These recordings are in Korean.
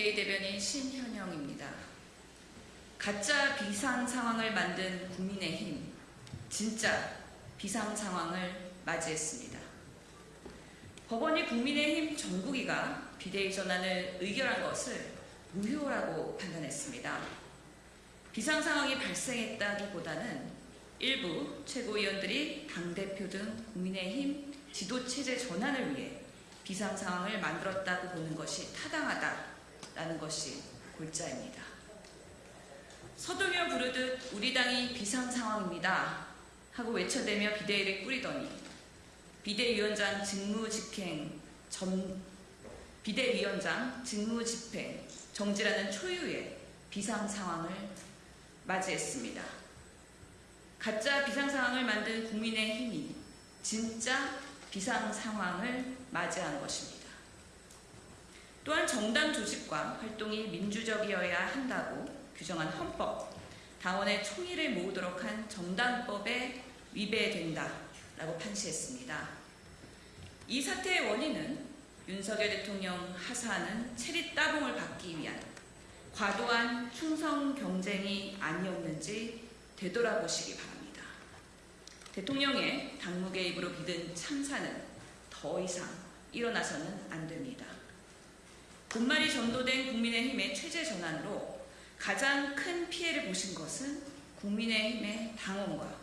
비대위 대변인 신현영입니다. 가짜 비상 상황을 만든 국민의힘, 진짜 비상 상황을 맞이했습니다. 법원이 국민의힘 정국이가 비대위 전환을 의결한 것을 무효라고 판단했습니다. 비상 상황이 발생했다기보다는 일부 최고위원들이 당대표 등 국민의힘 지도체제 전환을 위해 비상 상황을 만들었다고 보는 것이 타당하다 라는 것이 골자입니다. 서두며 부르듯 우리 당이 비상 상황입니다 하고 외쳐대며 비대위를 꾸리더니 비대위원장 직무집행 점, 비대위원장 직무집행 정지라는 초유의 비상 상황을 맞이했습니다. 가짜 비상 상황을 만든 국민의 힘이 진짜 비상 상황을 맞이한 것입니다. 또한 정당 조직과 활동이 민주적이어야 한다고 규정한 헌법, 당원의 총의를 모으도록 한 정당법에 위배된다라고 판시했습니다. 이 사태의 원인은 윤석열 대통령 하사하는 체리 따봉을 받기 위한 과도한 충성 경쟁이 아니었는지 되돌아보시기 바랍니다. 대통령의 당무 개입으로 빚은 참사는 더 이상 일어나서는 안 됩니다. 본말이 전도된 국민의힘의 체제 전환으로 가장 큰 피해를 보신 것은 국민의힘의 당원과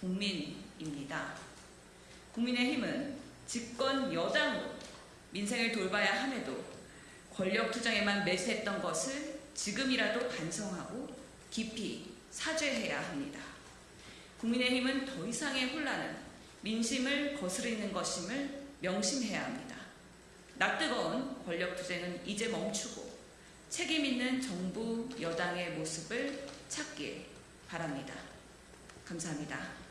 국민입니다. 국민의힘은 집권 여당으로 민생을 돌봐야 함에도 권력 투쟁에만 매수했던 것을 지금이라도 반성하고 깊이 사죄해야 합니다. 국민의힘은 더 이상의 혼란은 민심을 거스르는 것임을 명심해야 합니다. 낯뜨거운 권력 투쟁은 이제 멈추고 책임 있는 정부 여당의 모습을 찾길 바랍니다. 감사합니다.